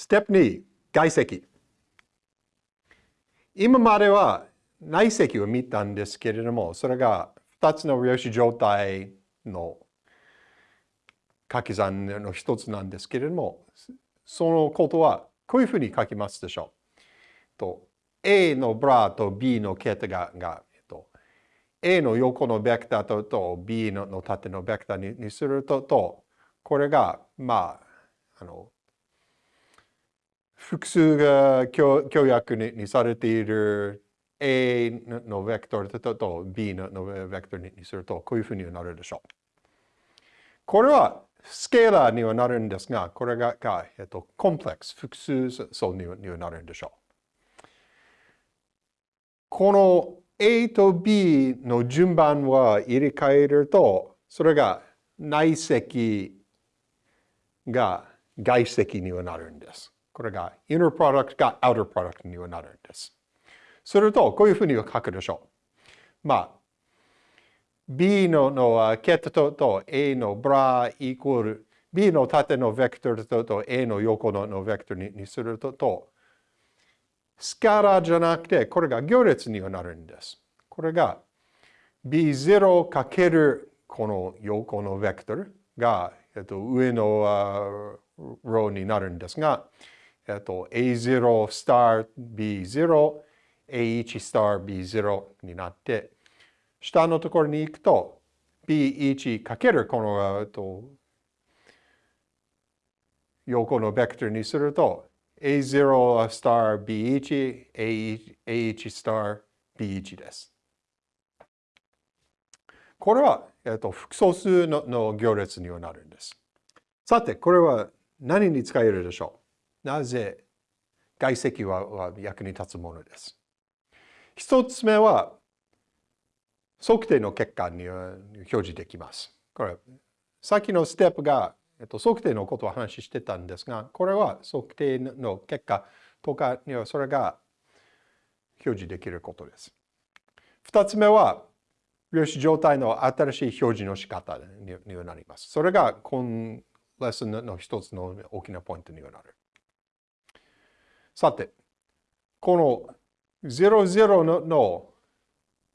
ステップ2、外積。今までは内積を見たんですけれども、それが2つの量子状態の掛け算の一つなんですけれども、そのことはこういうふうに書きますでしょう。と A のブラと B のケータがが、えっと、A の横のベクターとと B の縦のベクターににするとと、これが、まあ、あの、複数が協約ににされている A のベクトルと B のベクトルにすると、こういうふうになるでしょう。これはスケーラーにはなるんですが、これがが、えっと、コンプレックス、複数層にはなるんでしょう。この A と B の順番は入れ替えると、それが内積が外積にはなるんです。これが inner product が outer product にはなるんです。すると、こういうふうに書くでしょう。まあ、B ののケットと A のブライコール B の縦のベクトルと A の横ののベクトルにするととスカラじゃなくてこれが行列にはなるんです。これが B0 かけるこの横のベクトルが、えっと、上のローになるんですが、えっと、A0 スター B0 A1 スター B0 になって下のところに行くと B1 かけるこのえっと横のベクトルにすると A0 スター B1、A1 スター B1 です。これは、えっと、複素数のの行列にはなるんです。さて、これは何に使えるでしょう？なぜ外積は役に立つものです。一つ目は、測定の結果に表示できます。これ、さっきのステップが、えっと、測定のことを話してたんですが、これは測定の結果とかにはそれが表示できることです。二つ目は、量子状態の新しい表示の仕方にはなります。それが今レッスンの一つの大きなポイントにはなる。さて、この00のの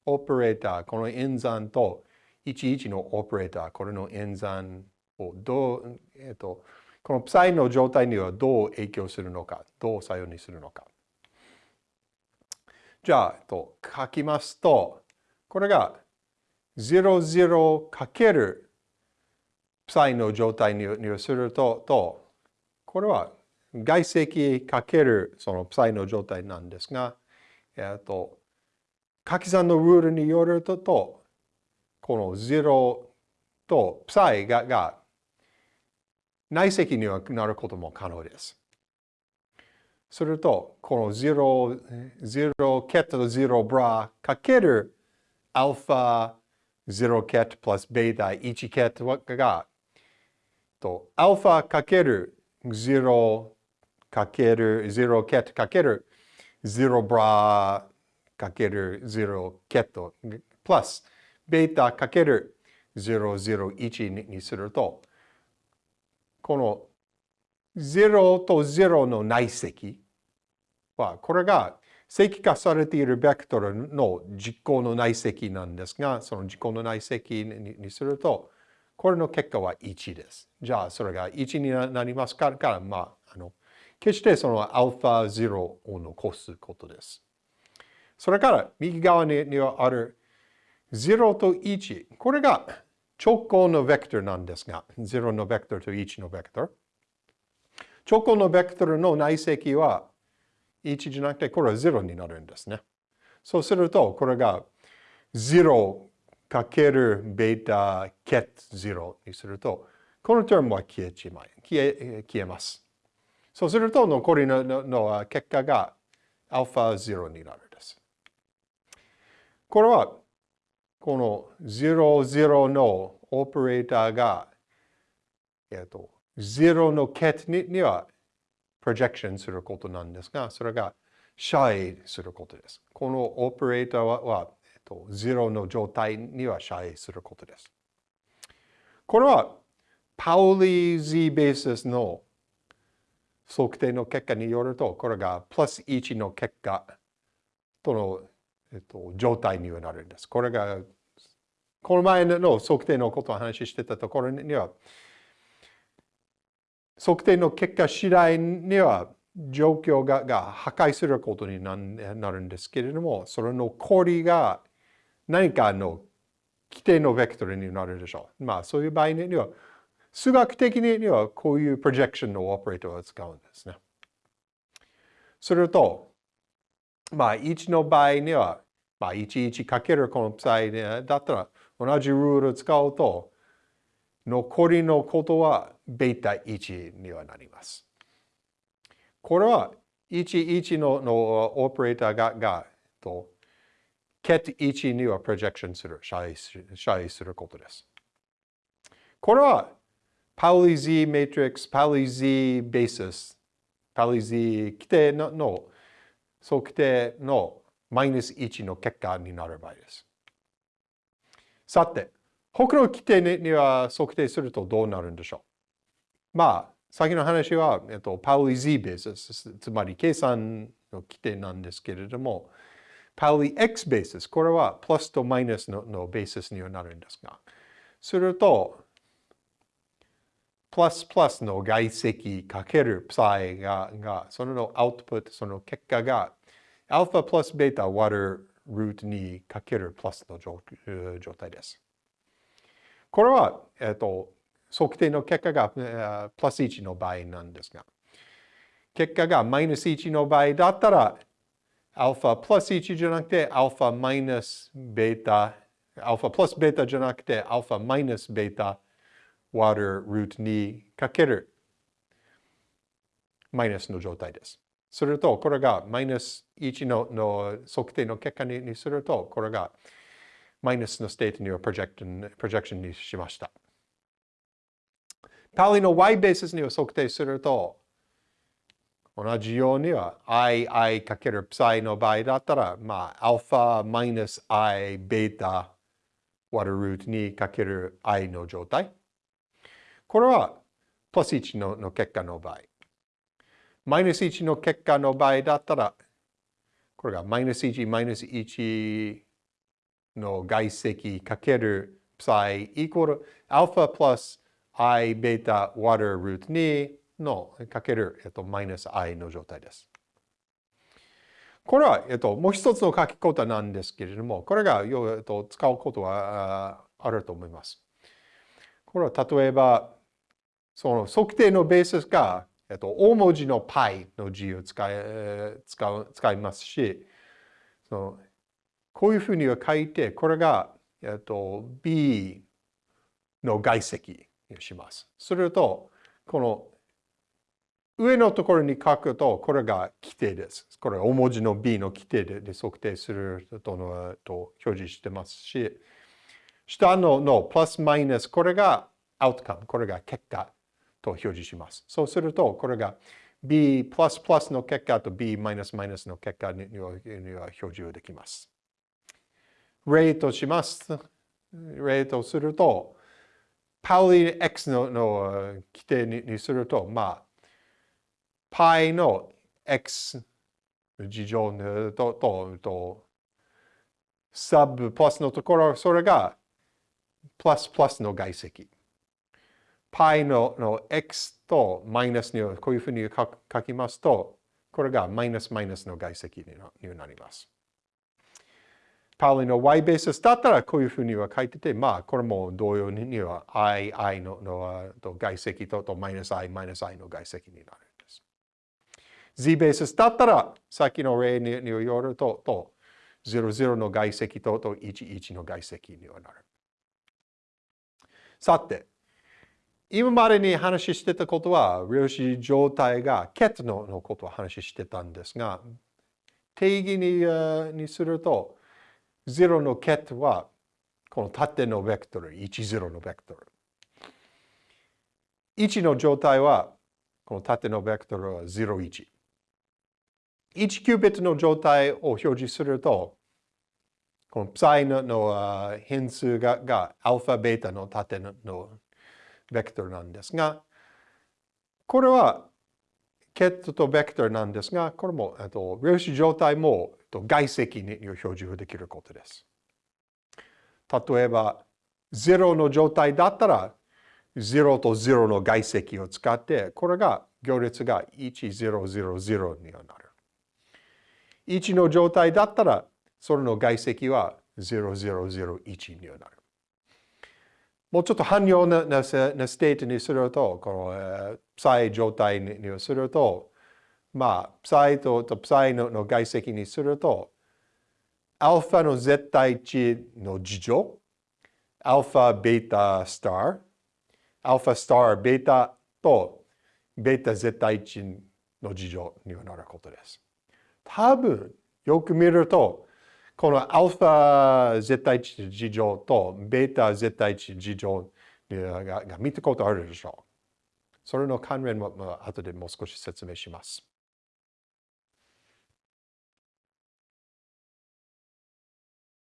オペレーター、この演算と11のオペレーター、これの演算をどう、えっ、と、このプサイの状態にはどう影響するのか、どう作用にするのか。じゃあ、えっと、書きますと、これが00かけるプサイの状態にすると、とこれは外積かけるそのプサイの状態なんですが、えっと、掛け算のルールによると、とこの0とプサイがが内積にはなることも可能です。すると、この0、0ケット0ブラかけるアルファ0ケットプラスベータ1ケットが、とアルファかける0かける0ケットかける0ブラかける0ケットプラスベータかける001にするとこの0と0の内積はこれが積化されているベクトルの実行の内積なんですがその実行の内積にするとこれの結果は1です。じゃあそれが1になりますから、まあ、決してそのアルファ0を残すことです。それから右側にはある0と1。これが直行のベクトルなんですが、0のベクトルと1のベクトル。直行のベクトルの内積は1じゃなくて、これは0になるんですね。そうすると、これが0かけるベータケット0にすると、このテームは消えちまい、消え消えます。そうすると、残りのの結果がアルファ0になるんです。これは、この00のオペレーターが、えっと、0のケットにはプロジェクションすることなんですが、それがシャイすることです。このオペレーターは、はえっと、0の状態にはシャイすることです。これは、パウリー Z ベースの測定の結果によると、これがプラス1の結果との、えっと、状態にはなるんです。これが、この前の測定のことを話してたところには、測定の結果次第には状況がが破壊することになるんですけれども、それの氷が何かの規定のベクトルになるでしょう。まあそういう場合には、数学的にはこういうプロジェクションのオペレーターを使うんですね。すると、まあ1の場合には、まあ11かけるこのプサイだったら同じルールを使うと、残りのことはベータ1にはなります。これは11ののオペレーターががと ket 1にはプロジェクションする、シャイシャイすることです。これはパウリ Z マトリックス、パウリ Z ベーシス、パウリ Z 規定のの測定のマイナス1の結果になる場合です。さて、他の規定には測定するとどうなるんでしょうまあ、先の話は、えっと、パウリ Z ベース、つまり計算の規定なんですけれども、パウリ X ベース、これはプラスとマイナスののベースにはなるんですが、すると、プラスプラスの外積かけるプサイが、がそのアウトプット、その結果が、アルファプラスベータ割るルート2かけるプラスの状態です。これは、えっと、測定の結果がププラス1の場合なんですが、結果がマイナス1の場合だったら、アルファプラス1じゃなくて、アルファマイナスベータ、アルファプラスベータじゃなくて、アルファマイナスベータ割るルート2かけるマイナスの状態です。すると、これがマイナス1のの測定の結果ににすると、これがマイナスのステートにはプロジェクションプロジェクションにしました。パリの y ベースには測定すると、同じようには i, i かける psi の場合だったら、まあ、アルファマイナス i ベータ割るルート2かける i の状態。これはプラス1のの結果の場合。マイナス1の結果の場合だったら、これがマイナス1、マイナス1の外積かける psi イコールアルファプラス i ベータ割るルート2のかける、えっと、マイナス i の状態です。これは、えっと、もう一つの書き方なんですけれども、これが、えっと、使うことはあると思います。これは例えば、その測定のベースが、えっと、大文字の π の字を使い使う使いますし、そのこういうふうには書いて、これが、えっと、b の外積します。すると、この上のところに書くと、これが規定です。これ大文字の B の規定で測定するとのと表示してますし、下ののプラスマイナス、これがアウトカム、これが結果と表示します。そうすると、これが B の結果と B マイナスマイナスの結果には表示できます。例とします。例とすると、パウリ X のの規定にすると、まあ、π の X 事乗と、と、と、サブプラスのところ、それがプラスプラスの外積。Π のの x とマイナスにこういうふうに書きますと、これがマイナスマイナスの外積になります。パウリの y ベースだったらこういうふうには書いてて、まあ、これも同様には i, i のの外積ととマイナス i, マイナス i の外積になるんです。z ベースだったら、さっきの例によると、と00の外積とと11の外積にはなる。さて、今までに話してたことは、量子状態がケットのことを話してたんですが、定義ににすると、0のケットは、この縦のベクトル、1、0のベクトル。1の状態は、この縦のベクトルは0、1。1キュービットの状態を表示すると、このプサイの変数ががアルファ、ベータの縦のベクトルなんですが、これはケットとベクトルなんですが、これも、えっと量子状態も外積に表示できることです。例えば、0の状態だったら、0と0の外積を使って、これが行列が1000にはなる。1の状態だったら、それの外積は0001にはなる。もうちょっと汎用ななステートにすると、この、えー、プサイ状態にすると、まあ、プサイととプサイのの外積にすると、アルファの絶対値の自乗、アルファ、ベータ、スター、アルファ、スター、ベータとベータ絶対値の自乗になることです。多分、よく見ると、このアルファ絶対値事情とベータ絶対値事情が見たことあるでしょう。それの関連も後でもう少し説明します。